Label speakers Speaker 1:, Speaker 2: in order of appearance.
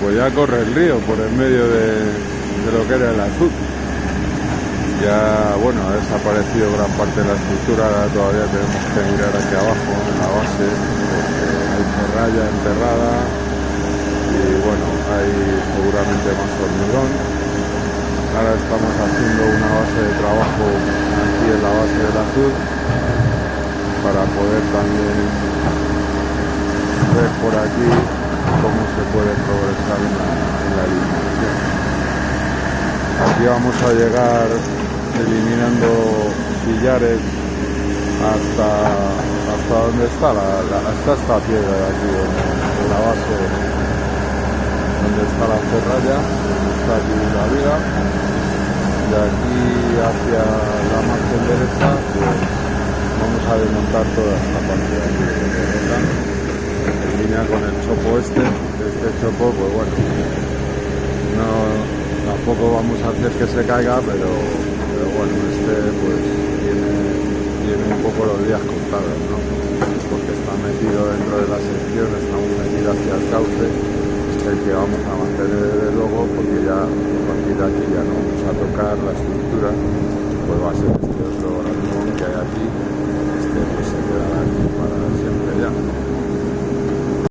Speaker 1: pues ya corre el río por el medio de, lo que era el azul. Ya, bueno, ha desaparecido gran parte de la estructura, ahora todavía tenemos que mirar hacia abajo en la base, hay ferralla enterrada y bueno, hay seguramente más hormigón. Ahora estamos haciendo una base de trabajo aquí en la base del azul para poder también ver por aquí cómo se puede progresar en la, eliminación. Aquí vamos a llegar eliminando sillares hasta hasta donde está la, la esta piedra de aquí en, la base donde está la ferralla está aquí la viga de aquí hacia la margen derecha pues vamos a desmontar toda esta parte de aquí con el chopo este este chopo pues bueno no tampoco vamos a hacer que se caiga pero pero bueno, este pues tiene, tiene un poco los días contados, ¿no? Porque está metido dentro de la sección, está muy metido hacia el cauce, el que vamos a mantener desde luego, porque ya a partir de aquí ya no vamos a tocar la estructura, pues va a ser este otro